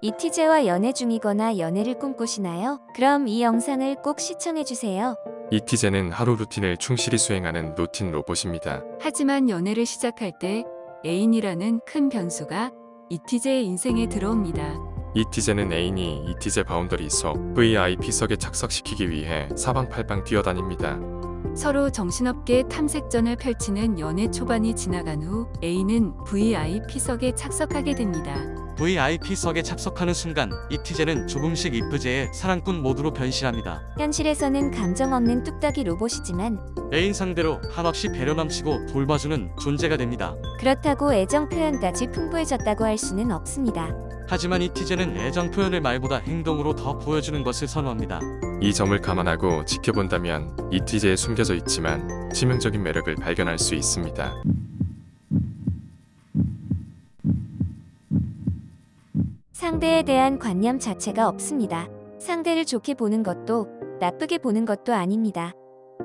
이티제와 연애 중이거나 연애를 꿈꾸시나요? 그럼 이 영상을 꼭 시청해주세요. 이티제는 하루 루틴을 충실히 수행하는 루틴 로봇입니다. 하지만 연애를 시작할 때 애인이라는 큰 변수가 이티제의 인생에 들어옵니다. 이티제는 애인이 이티제 바운더리 속 VIP석에 착석시키기 위해 사방팔방 뛰어다닙니다. 서로 정신없게 탐색전을 펼치는 연애 초반이 지나간 후 A는 VIP석에 착석하게 됩니다. VIP석에 착석하는 순간 이티제는 조금씩 이프제의 사랑꾼 모드로 변신합니다. 현실에서는 감정 없는 뚝딱이 로봇이지만 애인 상대로 한없이 배려 넘치고 돌봐주는 존재가 됩니다. 그렇다고 애정 표현까지 풍부해졌다고 할 수는 없습니다. 하지만 이티제는 애정 표현을 말보다 행동으로 더 보여주는 것을 선호합니다. 이 점을 감안하고 지켜본다면 이티제에 숨겨져 있지만 치명적인 매력을 발견할 수 있습니다. 상대에 대한 관념 자체가 없습니다. 상대를 좋게 보는 것도 나쁘게 보는 것도 아닙니다.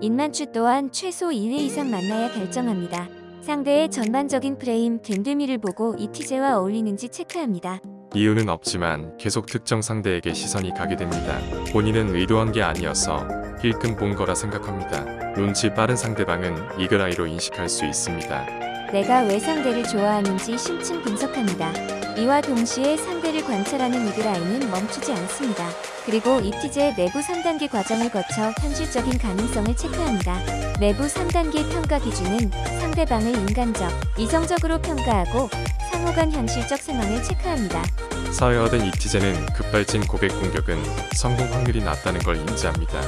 인만추 또한 최소 1회 이상 만나야 결정합니다. 상대의 전반적인 프레임 됨됨이를 보고 이티제와 어울리는지 체크합니다. 이유는 없지만 계속 특정 상대에게 시선이 가게 됩니다. 본인은 의도한 게 아니어서 힐끔 본 거라 생각합니다. 눈치 빠른 상대방은 이글아이로 인식할 수 있습니다. 내가 왜 상대를 좋아하는지 심층 분석합니다. 이와 동시에 상대를 관찰하는 이그라인은 멈추지 않습니다. 그리고 이티제의 내부 3단계 과정을 거쳐 현실적인 가능성을 체크합니다. 내부 3단계 평가 기준은 상대방을 인간적, 이성적으로 평가하고 상호간 현실적 상황을 체크합니다. 사회화된 이티제는 급발진 고백 공격은 성공 확률이 낮다는 걸 인지합니다.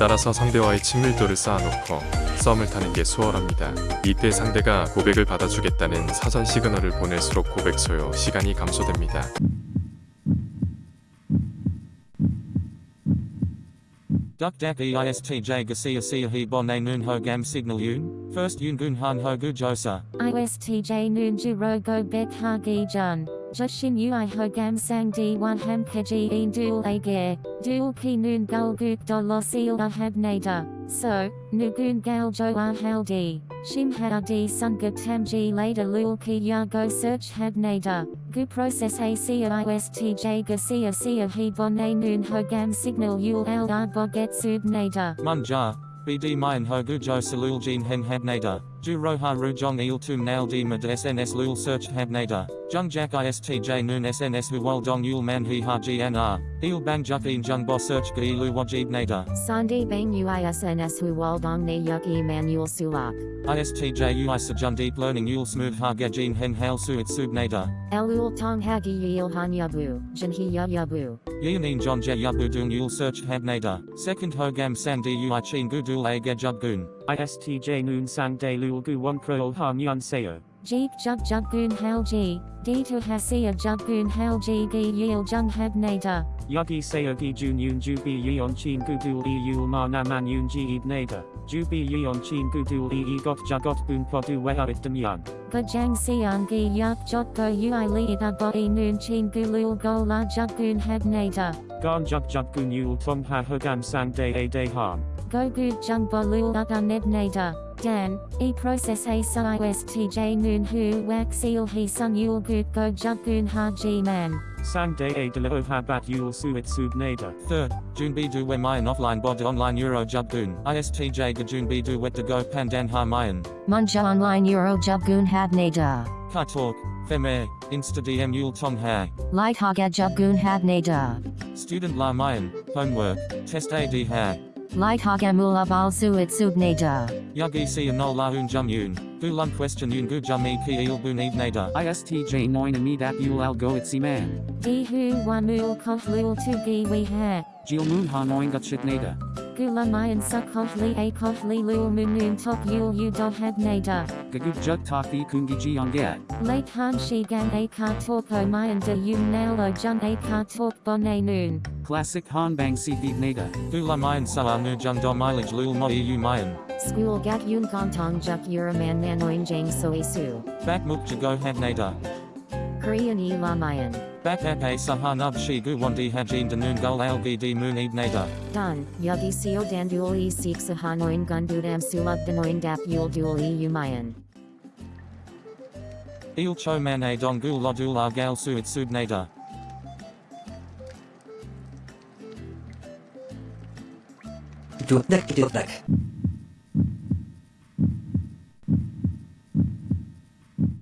따라서 상대와의 친밀도를 쌓아놓고 썸을 타는 게 수월합니다. 이때 상대가 고백을 받아주겠다는 사전 시그널을 보낼수록 고백 소요 시간이 감소됩니다. Duk dak eistj gasia sia he bonne noon ho gam signal yun, first yun gun han ho gu josa. ISTJ Noonju Rogo Bet Hagi Jun. Joshin Ui Hogam Sang Di Wan Ham Keji Een Dual Agare. Dual Ki Noon Gul Guk Do Losil Ahab Nada. So, Nugun Gal Jo Ahaldi. Shim Hadi Sunga Tamji Later Lul Ki Ya Go Search Hab Nada. Gu Process A Sia ISTJ Gasia Sia Noon Hogam Signal Yul Al Boget Sub Nada. Munja, bd mayan ho gu jo salul jin hen habnada, ju roha rujong il tum nail di mad sns lul search habnada, jung jak istj noon sns hu wal dong yul man he ha gnr, il bang juk in jung bo search gi lu wajib nada, Sandi Bang Uisns Hu Waldong Ne Yuk Emmanuel Sulak. istj ui sajun deep learning yul smooth ha gajin hen hail suit sub nada, Elul Tong Hagi Yil Han Yabu. Jinhi Ya Yabu. Yianin john je yabu dung yul search habnada, second ho gam sang di ui chin gu dul a gajub gun. ISTJ Noon Sang Day Lulgu Wonkro Ha Nyan Sayo. Er. Jeep Jug Jugun Halji, Dita Hasia Jugun er Halji Gi Yil Jung Habnada. Yugi Sayo er Gi Jun Yun Jubi Yeon Chin Gudul E Yul Ma Naman Yun Ji Ed Nada. Jubi Yeon Chin Gudul E E Got Jagot Boon Podu Weharit Demyang. Bajang Siang Gi Yak Jot Go Ui Li Da Bo E Noon Chin Gulul Go La Jugun Habnada. Gan Jug Jugun Yul Tong Ha Hogam Sang Day A Day Harm. Go Gu Jung Bo Lul Uga Neb Nada. Dan, E process A Sa ISTJ Noon Hu Wak Seal He Sun Yul Gut Go Jug Gun Ha G Man. Sang De A De La Ha Bat Yul Suit Sub Nada. Third, June B do we mayan offline bod online euro jub gun, istj ga June B do wet to go pandan ha mayan. Munja Online Euro Jug Gun Hab Nada. Ka talk, feme, insta dm yul tong ha. Light Haga Jug Gun Hab Nada. Student la mayan, homework, test ad ha. Light Haga Mula Bal Suit Sub Nada. Yagi si anol la un jum yun, gu lum question yun gu jum e ki il bun eve nada. ISTJ 9 Amid Ap Yul Al Go Itsi Man. D Hu Wamul Kof Lul Tu Gi We Ha. Jil Moon Ha Noin Gutchit Nada. Gula Mayan Sukof Li A Kof Li Lul Munun Tok Yul U Do Hab Nada. Gaguk Jug Taki Kungi Ji Ongat. Late Han Shi Gang A Ka Torko Mayan De Yun Nalo Jung A Ka Tork Bonne Noon. Classic Han Bang Si Deep Nada. Gu la mayan sa nu jung do mileage lul mo eu mayan. School Gat Yun Gontong Juk Uraman Nanoin Jang Soe Su. Back muk to go had nada. Korean E La Bakak a sahanab shigu hajin danungal algidi munid nada. Dan, yugi seo dandul e seek sahanoin gundudam sulub danoin dap yul dul e umayan. Il choman a dongul lodul argal suit subnada. Dudak dudak.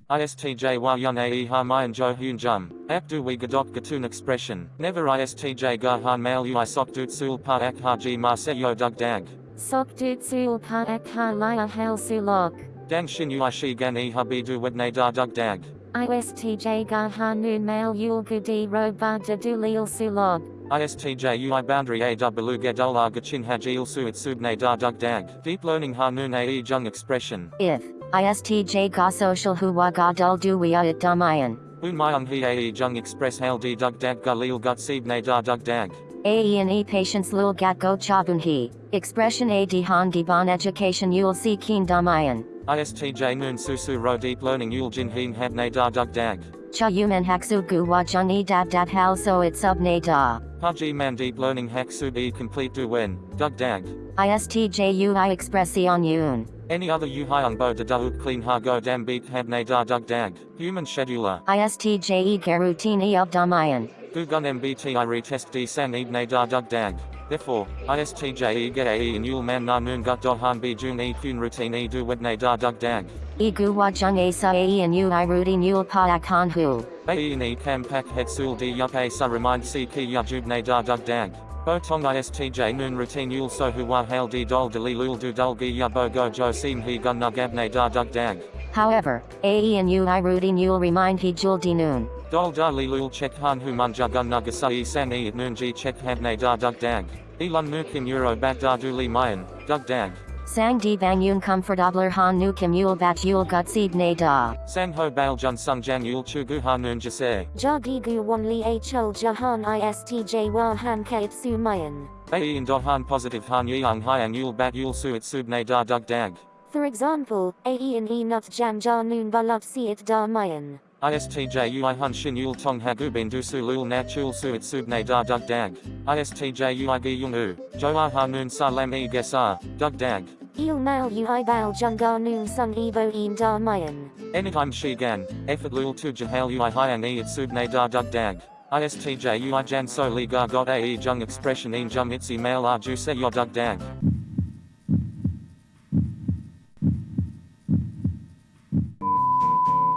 ISTJ wa yun ae ha mayan jo hyun jum. Abdu we gadok gatun expression. Never ISTJ ga han mail ui sok dut sul pa ak ha ji ma se yo dug dag. Sok dut sul pa ak ha lia hel sulok. Dang shin ui shi gan e ha bi du wedne da dug dag. ISTJ ga ha noon mail yul gudi ro ba da du lil. ISTJ UI boundary A W Gedula Gachin Hajil Suit Subne Da Dug Dag. Deep learning Hanun AE Jung expression. If ISTJ ga social huwa ga dul duwia it damayan. Un Myung He AE Jung express Hail D Dug Dag Galil Gut Sibne Da Dug Dag. AENE and E patience lul gat go chabun he. Expression A di bon education yul si keen damayan. ISTJ Noon Susu Ro Deep learning Yul Jin Heen Habne Da Dug Dag. Cha yuman haksu gu wa jung e dab dab hal so it sub ne da. Haji Man Deep learning Hack Sub E complete Du Wen. Dug Dag. ISTJ ui expression yun. Any other Yu Hyung Bo Da Dauk Clean Ha Go Dam Beat Habne Da Dug Dag. Human Scheduler. ISTJ e garutine e of damayan. Gugun MBTI retest D San Ibne Da Dug Dag. Therefore, ISTJ E Ge AE and Yul Man Na Noon Gut Do Han B Jun E Kun Routine E Du Wedne Da Dug Dag. E gu wa jung e sa ae and ui rutin yul pa ak han hu. AE and E Cam Pak Het Sul D Yup A Sa Remind Si Ki Ya Jubne Da Dug Dag. ISTJ Noon Routine Yul So Hu Wa Hail D Dol Lul Du Dul Gi Ya Jo Sim He Gun Nug Abne Da Dug Dag. However, AE and ui rutin yul remind he jul di noon. Dol Da Li Lul Chek Han Hu Munja Gun Nugasa E San E at Noon Ji Chek Habne Da Dug Dag. Elon Nu Kim Euro Bat Da Du Li Mayan. Dug Dag. Sang di bang yun comfortabler han nu kim yul bat yul gut seed ne da. Sang Ho Bail Jun Sung Jan Yul Chu Gu Ha Noon Jase. Jagigu wan li hl jahan istj wa han kait su mayan. AE and Dohan positive Han Yang Hyang Yul Bat Yul Su It Subne Da Dug Dag. For example, ae and e nut jam ja noon balat si it da mayan. ISTJ UI Hun Shin Yul Tong Hagu Bin Du Su Lul Nat Chul Su It Subne Da Dug Dag. ISTJ UI Gi Yung U. Joa Ha Noon Sa Lam E Gesa. Dug Dag. Il mal ui bal junga noon sun evo in da mayan. Anytime Shi Gan. Effort Lul Tu Jahal UI Hyang E It Subne Da Dug Dag. ISTJ UI Jan So Li Ga Got AE Jung Expression In Jum Itzi Mail R Ju Se Yo Dug Dag.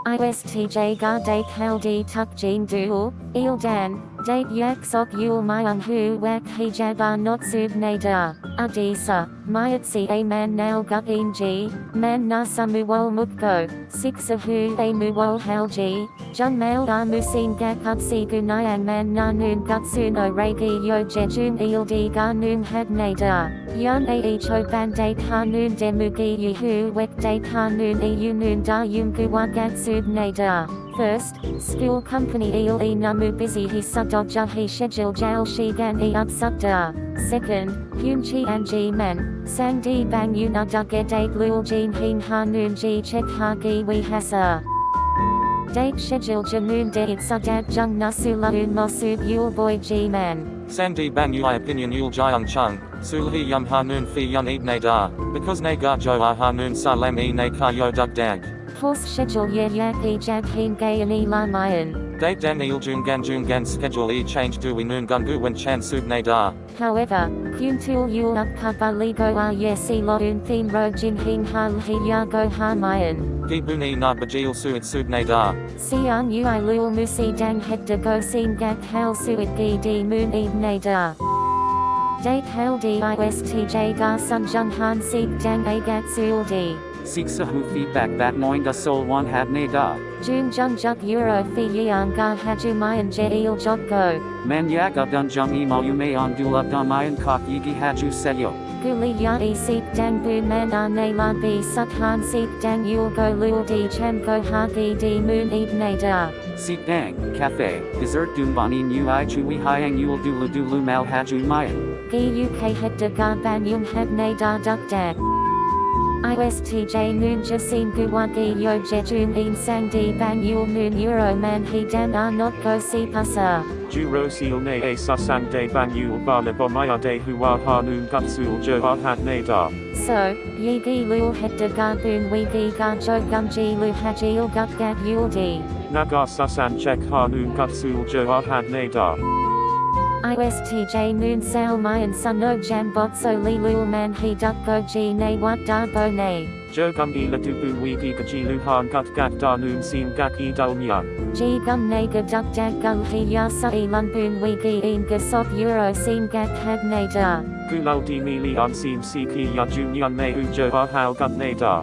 ISTJ ga date haldi tuk jin dual, il dan, date yak sok yul myang hu wak hijaba not sub nada, adisa, myat si a man nal gut ng, man na samuol mukko, six of hu a muol halji, jun mal a musin gakat si gunayang man na nun gutsuno regi yo jejun ildi ga nun had nada, yun a echo ban date hanun demugi yuhu wek date hanun e yunun da yumku wagat sub nada. First, school company il e namu busy he sudodja he schedule jal shi gan e up sudda. Second, hyun chi an ji men, sang di bang yun aduge date lul jin hin ha noon ji chek ha gi we hasa. Date schedule jamun de it jung nasu laun mosub yul boy ji man. Sandi Bang Ui Opinion Yul Jiang Chung. Sul He Yum Ha Noon Fi Yun Eat Ne Da. Because Ne Ga Jo Ah Ha Noon Sa Lam E Ne Ka Yo Dug Dag. Course schedule ye yak e jab hin gay and e la mayan. Date Dan Il Jun Gan Jun Gan Schedule E Change Du We Noon Gun Gu Wen Chan Sub Ne Da. However, Kyun Tul Yul up kaba ligo a ye si lo un theme ro jin hin ha hi ya go ha mayan. Gi Buni Na Bajil Su It Sub Ne Da. Sian ui lul musi dang het de go sin gak hal suit gi di moon eve nada. Date hal di istj ga sun jung han sik dang a gat sul di. Siksa hu feedback that noinga sol one had ne da. Jun jung juk euro fi yang ga haju mayan je il jok go. Man yak up dun jung emo you may on dul up damayan kok yigi haju seyo. Guli ya e sik dang bu man a ne la bi suk han sik dang yul go lul di cham go ha gi di moon eve nada. Sik dang, cafe, dessert dun banin ui chui hyang yul dulu dulu mal haju mayan. Gi uk het de ga ban yung heb ne da duk dag. ISTJ noon jasin guwagi yo jejun in sang di bang yul noon euro man he dan a not go si pasa. Juro seal ne a sasang de ban yul bana bomaya de huwa hanun gutsul jo ahat ne da. So, yi gi lul het de ga bun we gi ga jo gum ji lu haji il gut gat yul di. Naga sasan check hanun gutsul jo ahat ne da. ISTJ Noon Sao Mayan Suno Jam Botso Li Lul Man He Duk Go Ji Ne Wat Da Bo Ne. Jo Gum E La Du Bu Wee Gi Gaji Luhan Gut Gak Da Noon Sim Gak E Dul Nyan. Ji Gum Ne Ga Duk Dag Gung He Ya Sa E Lun Boon Wee Gi Een Ga Sok Euro Sim Gak Hab Ne Da. Gulal Di Mi Li On Sim Si Ki Ya Ju Nyan Me U Jo Ah Hao Gut Ne Da.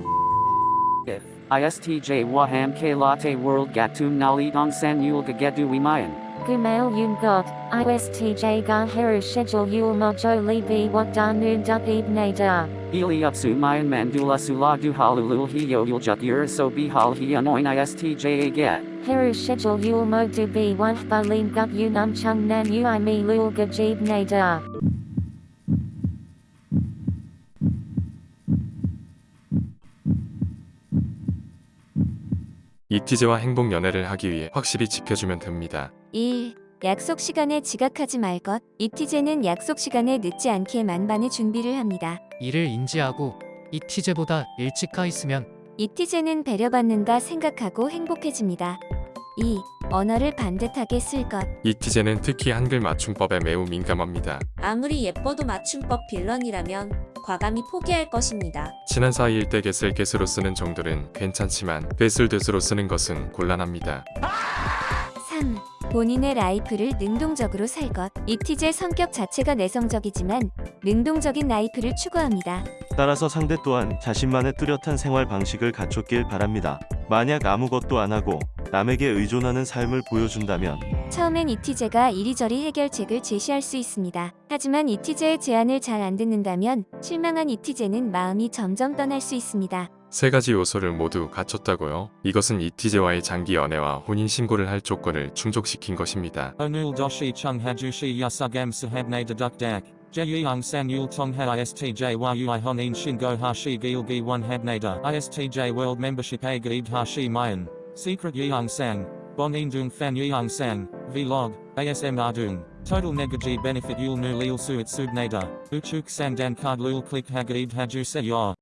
If ISTJ Waham ke Latte World Gatum Nali Dong San Yul Gagedu Wimayan. Gumail Yun God. ISTJ Ga Heru Schedule Yul Mojo Li Bi Wat Da Noon Duk Eb Ne Da. Ili Upsu Mayan Mandula Sula Du Halulul Hi Yo Yul Juk Ur So Bihal Hi Anoin ISTJ Aget. Heru Schedule Yul Mo Du Bi Wan Ba Lin Gut Yun Um Chung Nan Ui Mi Lul Ga Jib Ne Da. 이티제와 행복 연애를 하기 위해 확실히 지켜주면 됩니다. 1. 약속 시간에 지각하지 말 것. 이티제는 약속 시간에 늦지 않게 만반의 준비를 합니다. 이를 인지하고 이티제보다 일찍 가 있으면 이티제는 배려받는다 생각하고 행복해집니다. 2. 언어를 반듯하게 쓸 것. 이티제는 특히 한글 맞춤법에 매우 민감합니다. 아무리 예뻐도 맞춤법 빌런이라면 과감히 포기할 것입니다. 친한 사이일 때 get을 get으로 쓰는 정도는 괜찮지만 됐을 됐으로 쓰는 것은 곤란합니다. 3. 본인의 라이프를 능동적으로 살 것. 이티제 성격 자체가 내성적이지만 능동적인 라이프를 추구합니다. 따라서 상대 또한 자신만의 뚜렷한 생활 방식을 갖췄길 바랍니다. 만약 아무것도 안 하고 남에게 의존하는 삶을 보여준다면 처음엔 이티제가 이리저리 해결책을 제시할 수 있습니다. 하지만 이티제의 제안을 잘 안 듣는다면 실망한 이티제는 마음이 점점 떠날 수 있습니다. 세 가지 요소를 모두 갖췄다고요? 이것은 이티제와의 장기 연애와 혼인신고를 할 조건을 충족시킨 것입니다. 오늘 도시 청해주시 야사감 사합네드덕덕 제2항상 율통하 ISTJ와 UI 혼인신고하시 길기 원합네다 ISTJ 월드 멤버십에 가입하시 마연 Secret Yeongsang, Bonin Dung Fan Yeongsang, Vlog, ASMR Dung, Total Negaji Benefit Yul Nu Lil Suit Subnada, Uchuk Sandan Card Lul Click Hagaib Hajuse Yor.